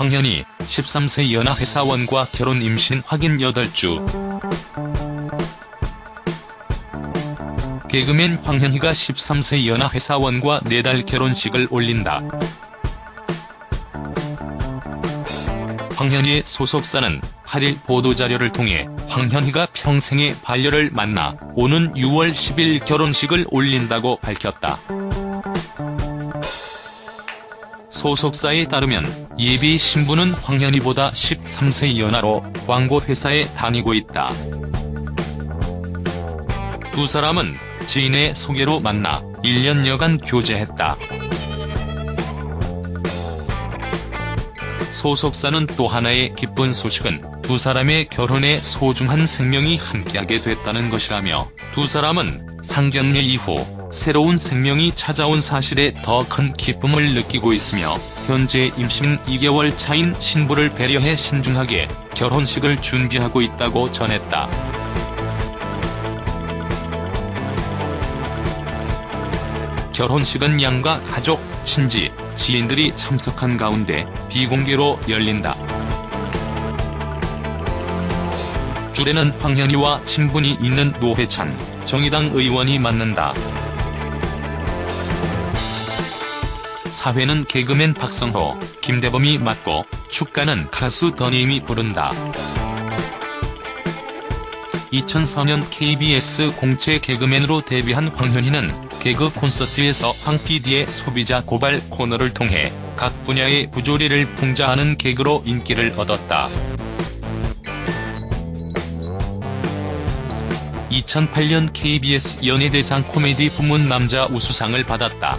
황현희 13세 연하 회사원과 결혼 임신 확인 8주 개그맨 황현희가 13세 연하 회사원과 4달 결혼식을 올린다. 황현희의 소속사는 8일 보도자료를 통해 황현희가 평생의 반려를 만나 오는 6월 10일 결혼식을 올린다고 밝혔다. 소속사에 따르면 예비 신부는 황현희보다 13세 연하로 광고 회사에 다니고 있다. 두 사람은 지인의 소개로 만나 1년여간 교제했다. 소속사는 또 하나의 기쁜 소식은 두 사람의 결혼에 소중한 생명이 함께하게 됐다는 것이라며 두 사람은 상견례 이후 새로운 생명이 찾아온 사실에 더 큰 기쁨을 느끼고 있으며 현재 임신 2개월 차인 신부를 배려해 신중하게 결혼식을 준비하고 있다고 전했다. 결혼식은 양가 가족, 친지, 지인들이 참석한 가운데 비공개로 열린다. 줄에는 황현희와 친분이 있는 노회찬, 정의당 의원이 맡는다. 사회는 개그맨 박성호, 김대범이 맡고 축가는 가수 더님이 부른다. 2004년 KBS 공채 개그맨으로 데뷔한 황현희는 개그 콘서트에서 황 PD의 소비자 고발 코너를 통해 각 분야의 부조리를 풍자하는 개그로 인기를 얻었다. 2008년 KBS 연예대상 코미디 부문 남자 우수상을 받았다.